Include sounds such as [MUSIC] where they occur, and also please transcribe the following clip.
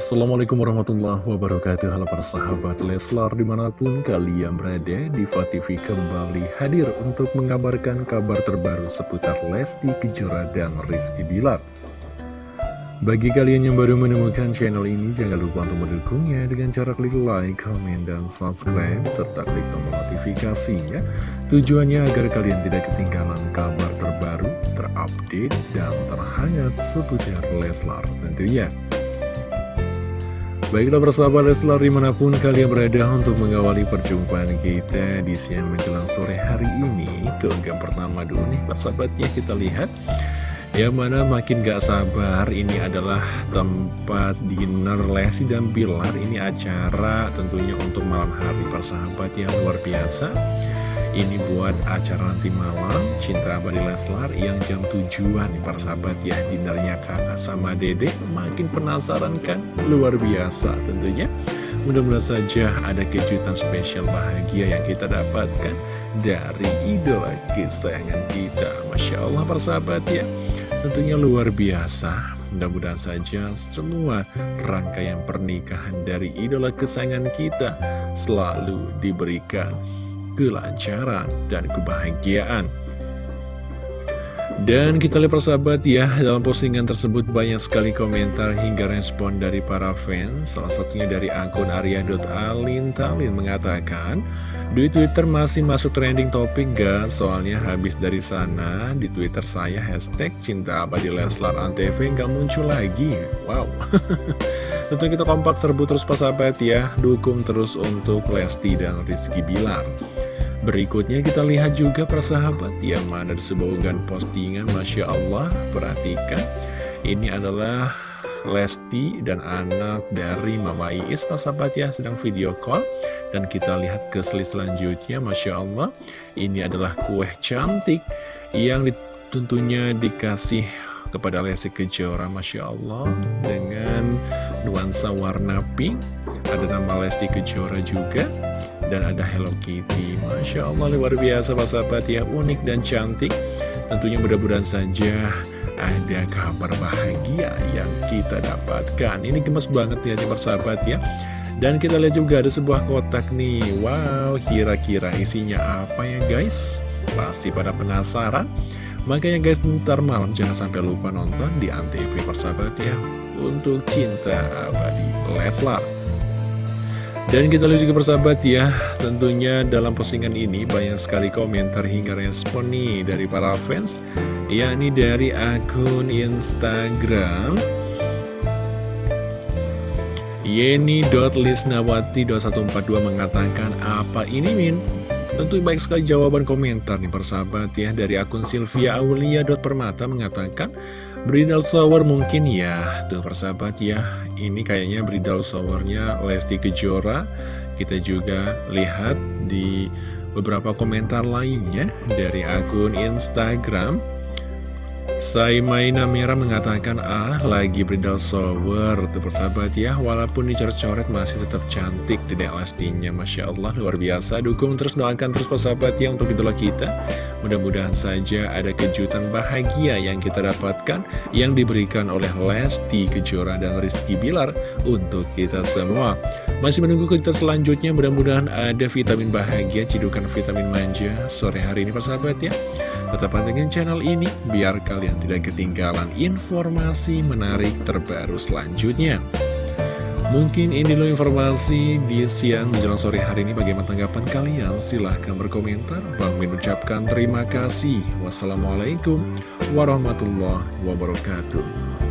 Assalamualaikum warahmatullahi wabarakatuh. Halo para sahabat Leslar di mana pun kalian berada Diva TV kembali hadir untuk mengabarkan kabar terbaru seputar Lesti Kejora dan Rizky Bilar. Bagi kalian yang baru menemukan channel ini jangan lupa untuk mendukungnya dengan cara klik like, comment, dan subscribe serta klik tombol notifikasinya. Tujuannya agar kalian tidak ketinggalan kabar terbaru, terupdate, dan terhangat seputar Leslar tentunya Baiklah persahabat Leslar di mana pun kalian berada untuk mengawali perjumpaan kita di siang menjelang sore hari ini Keunggahan pertama dulu nih persahabatnya kita lihat. Yang mana makin gak sabar ini adalah tempat dinner Lesi dan Bilar. Ini acara tentunya untuk malam hari persahabat yang luar biasa ini buat acara nanti malam Cinta Abadi Leslar yang jam tujuan para sahabat ya. Dinernya kakak sama dedek Makin penasaran kan? Luar biasa tentunya. Mudah-mudahan saja ada kejutan spesial bahagia yang kita dapatkan Dari idola kesayangan kita. Masya Allah para sahabat ya. Tentunya luar biasa. Mudah-mudahan saja semua rangkaian pernikahan dari idola kesayangan kita selalu diberikan kelancaran dan kebahagiaan. Dan kita lihat persahabat ya, dalam postingan tersebut banyak sekali komentar hingga respon dari para fans. Salah satunya dari akun arya.alintalin mengatakan, di Twitter masih masuk trending topik gak? Soalnya habis dari sana, di Twitter saya hashtag cinta abadi Leslar Antv gak muncul lagi. Wow. [LAUGHS] Tentu kita kompak serbu terus persahabat ya, dukung terus untuk Lesti dan Rizky Bilar. Berikutnya kita lihat juga persahabat yang mana disebutkan postingan Masya Allah Perhatikan. Ini adalah Lesti dan anak dari Mama Iis persahabat ya sedang video call. Dan kita lihat ke slide selanjutnya Masya Allah. Ini adalah kue cantik yang tentunya dikasih kepada Lesti Kejora Masya Allah Dengan nuansa warna pink. Ada nama Lesti Kejora juga dan ada Hello Kitty. Masya Allah luar biasa Pak sahabat ya. Unik dan cantik. Tentunya mudah-mudahan saja ada kabar bahagia yang kita dapatkan. Ini gemes banget ya sahabat ya. Dan kita lihat juga ada sebuah kotak nih. Wow kira-kira isinya apa ya guys? Pasti pada penasaran. Makanya guys ntar malam jangan sampai lupa nonton di Antv persahabat ya. Untuk cinta abadi Leslar dan kita lihat juga persahabat ya, tentunya dalam postingan ini banyak sekali komentar hingga respon nih dari para fans, yakni dari akun Instagram Yeni.lisnawati2142 mengatakan, apa ini Min? Tentu baik sekali jawaban komentar nih persahabat ya dari akun Sylvia Aulia.permata mengatakan Bridal shower mungkin ya Tuh persahabat ya. Ini kayaknya bridal showernya Lesti Kejora. Kita juga lihat di beberapa komentar lainnya Dari akun Instagram Saimaina Mira mengatakan ah lagi bridal shower. Tuh persahabat ya walaupun dicoret-coret masih tetap cantik dedek Lestinya Masya Allah luar biasa. Dukung terus doakan terus persahabat ya untuk idola kita. Mudah-mudahan saja ada kejutan bahagia yang kita dapatkan yang diberikan oleh Lesti Kejora dan Rizky Bilar untuk kita semua. Masih menunggu kejutan selanjutnya mudah-mudahan ada vitamin bahagia cidukan vitamin manja sore hari ini persahabat ya. Tetap pantengin channel ini biar kalian tidak ketinggalan informasi menarik terbaru selanjutnya. Mungkin ini dulu informasi di siang menjelang sore hari ini bagaimana tanggapan kalian? Silahkan berkomentar. Bang Min ucapkan terima kasih. Wassalamualaikum warahmatullahi wabarakatuh.